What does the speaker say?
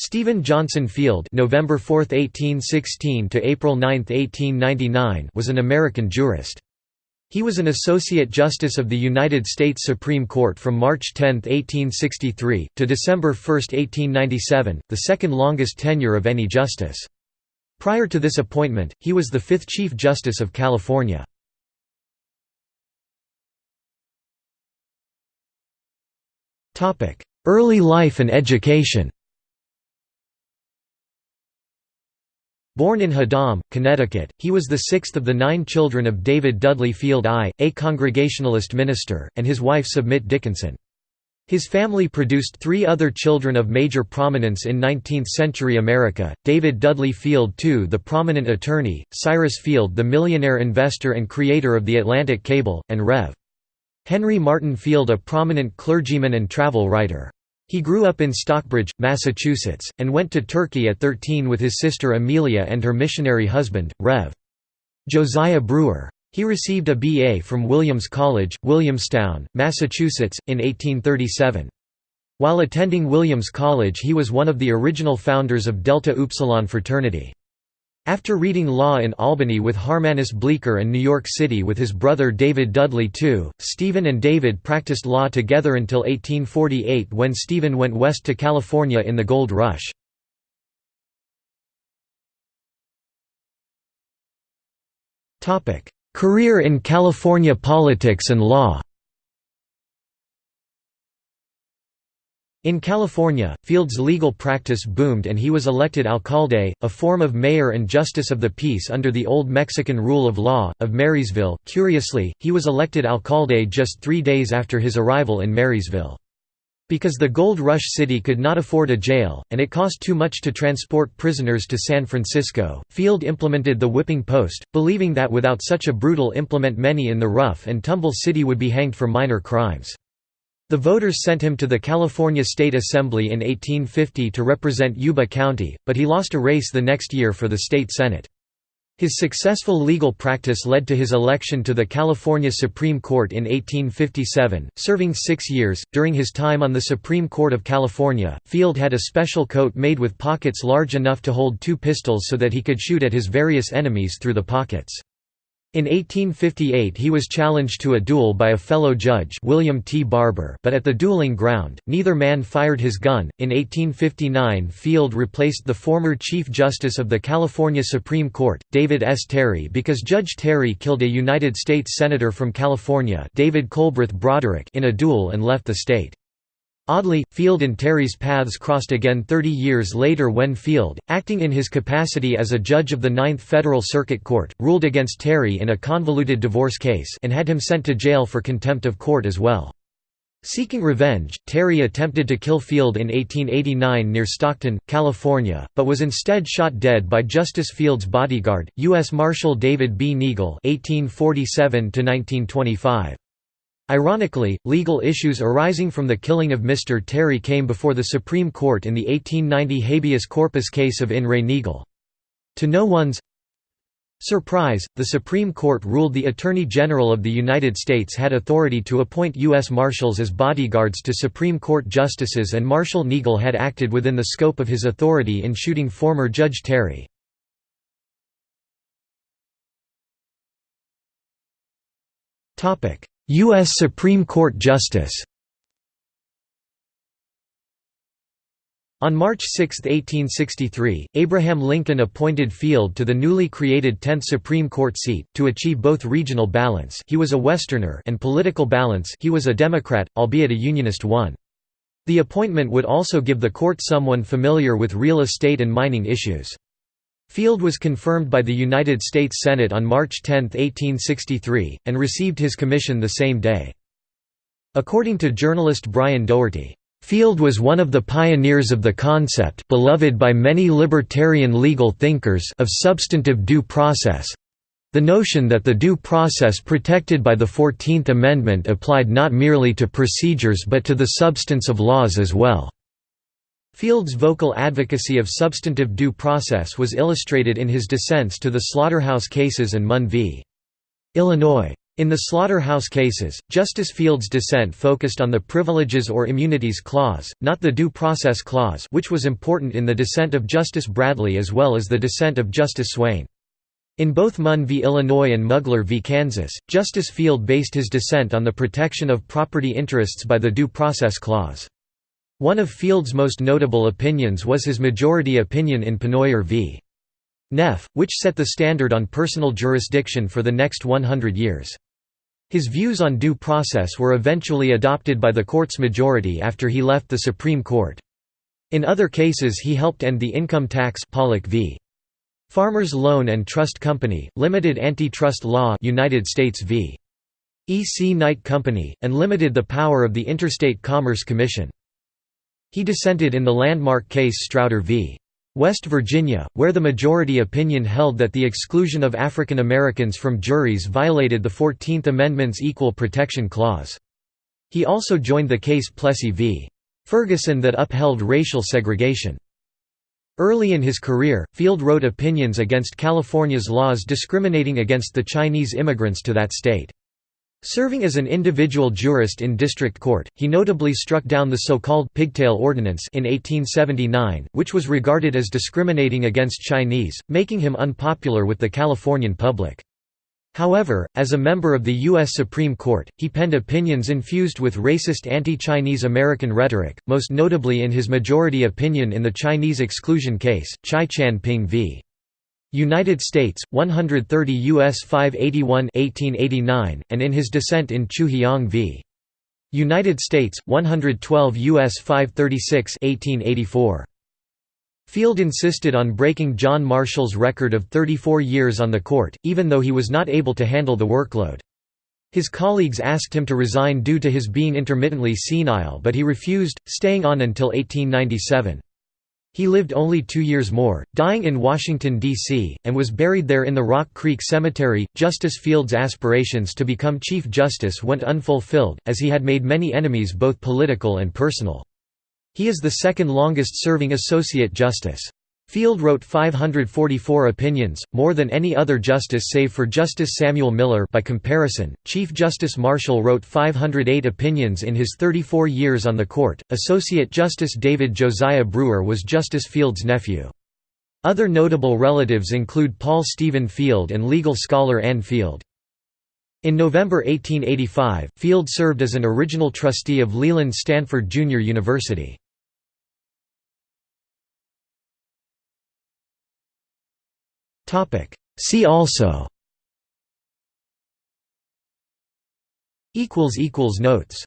Stephen Johnson Field November 4, 1816 to April 9, 1899 was an American jurist. He was an Associate Justice of the United States Supreme Court from March 10, 1863, to December 1, 1897, the second longest tenure of any justice. Prior to this appointment, he was the fifth Chief Justice of California. Early life and education Born in Haddam, Connecticut, he was the sixth of the nine children of David Dudley Field I, a Congregationalist minister, and his wife Submit Dickinson. His family produced three other children of major prominence in 19th-century America, David Dudley Field II the prominent attorney, Cyrus Field the millionaire investor and creator of the Atlantic Cable, and Rev. Henry Martyn Field a prominent clergyman and travel writer. He grew up in Stockbridge, Massachusetts, and went to Turkey at 13 with his sister Amelia and her missionary husband, Rev. Josiah Brewer. He received a B.A. from Williams College, Williamstown, Massachusetts, in 1837. While attending Williams College he was one of the original founders of Delta Upsilon fraternity. After reading law in Albany with Harmanus Bleecker and New York City with his brother David Dudley too, Stephen and David practiced law together until 1848 when Stephen went west to California in the Gold Rush. Career in California politics and law In California, Field's legal practice boomed and he was elected alcalde, a form of mayor and justice of the peace under the old Mexican rule of law, of Marysville. Curiously, he was elected alcalde just three days after his arrival in Marysville. Because the Gold Rush City could not afford a jail, and it cost too much to transport prisoners to San Francisco, Field implemented the whipping post, believing that without such a brutal implement many in the rough and tumble city would be hanged for minor crimes. The voters sent him to the California State Assembly in 1850 to represent Yuba County, but he lost a race the next year for the state Senate. His successful legal practice led to his election to the California Supreme Court in 1857, serving six years. During his time on the Supreme Court of California, Field had a special coat made with pockets large enough to hold two pistols so that he could shoot at his various enemies through the pockets. In 1858 he was challenged to a duel by a fellow judge William T. Barbour but at the dueling ground, neither man fired his gun. In 1859 Field replaced the former Chief Justice of the California Supreme Court, David S. Terry because Judge Terry killed a United States Senator from California David Colbreth Broderick in a duel and left the state. Oddly, Field and Terry's paths crossed again 30 years later when Field, acting in his capacity as a judge of the Ninth Federal Circuit Court, ruled against Terry in a convoluted divorce case and had him sent to jail for contempt of court as well. Seeking revenge, Terry attempted to kill Field in 1889 near Stockton, California, but was instead shot dead by Justice Field's bodyguard, U.S. Marshal David B. Neagle 1847 -1925. Ironically, legal issues arising from the killing of Mr. Terry came before the Supreme Court in the 1890 habeas corpus case of In re Neagle. To no one's surprise, the Supreme Court ruled the Attorney General of the United States had authority to appoint U.S. Marshals as bodyguards to Supreme Court justices and Marshal Neagle had acted within the scope of his authority in shooting former Judge Terry. U.S. Supreme Court Justice On March 6, 1863, Abraham Lincoln appointed Field to the newly created 10th Supreme Court seat, to achieve both regional balance he was a Westerner and political balance he was a Democrat, albeit a Unionist one. The appointment would also give the court someone familiar with real estate and mining issues. Field was confirmed by the United States Senate on March 10, 1863, and received his commission the same day. According to journalist Brian Doherty, Field was one of the pioneers of the concept beloved by many libertarian legal thinkers of substantive due process the notion that the due process protected by the Fourteenth Amendment applied not merely to procedures but to the substance of laws as well. Field's vocal advocacy of substantive due process was illustrated in his dissents to the slaughterhouse cases and Munn v. Illinois. In the slaughterhouse cases, Justice Field's dissent focused on the Privileges or Immunities Clause, not the Due Process Clause which was important in the dissent of Justice Bradley as well as the dissent of Justice Swayne. In both Munn v. Illinois and Mugler v. Kansas, Justice Field based his dissent on the protection of property interests by the Due Process Clause. One of Field's most notable opinions was his majority opinion in Pennoyer v. Neff, which set the standard on personal jurisdiction for the next 100 years. His views on due process were eventually adopted by the court's majority after he left the Supreme Court. In other cases he helped end the income tax Pollock v. Farmers Loan and Trust Company, Limited Antitrust Law United States v. E. C. Knight Company, and limited the power of the Interstate Commerce Commission. He dissented in the landmark case Strauder v. West Virginia, where the majority opinion held that the exclusion of African Americans from juries violated the Fourteenth Amendment's Equal Protection Clause. He also joined the case Plessy v. Ferguson that upheld racial segregation. Early in his career, Field wrote opinions against California's laws discriminating against the Chinese immigrants to that state. Serving as an individual jurist in district court, he notably struck down the so-called «pigtail ordinance» in 1879, which was regarded as discriminating against Chinese, making him unpopular with the Californian public. However, as a member of the U.S. Supreme Court, he penned opinions infused with racist anti-Chinese American rhetoric, most notably in his majority opinion in the Chinese exclusion case, Chae Chan Ping v. United States, 130 U.S. 581 1889, and in his dissent in Chew Heong v. United States, 112 U.S. 536 1884. Field insisted on breaking John Marshall's record of 34 years on the court, even though he was not able to handle the workload. His colleagues asked him to resign due to his being intermittently senile but he refused, staying on until 1897. He lived only two years more, dying in Washington, D.C., and was buried there in the Rock Creek Cemetery. Justice Field's aspirations to become Chief Justice went unfulfilled, as he had made many enemies both political and personal. He is the second longest serving Associate Justice. Field wrote 544 opinions, more than any other justice save for Justice Samuel Miller by comparison, Chief Justice Marshall wrote 508 opinions in his 34 years on the court. Associate Justice David Josiah Brewer was Justice Field's nephew. Other notable relatives include Paul Stephen Field and legal scholar Anne Field. In November 1885, Field served as an original trustee of Leland Stanford Junior University. Topic. See also. Equals equals notes.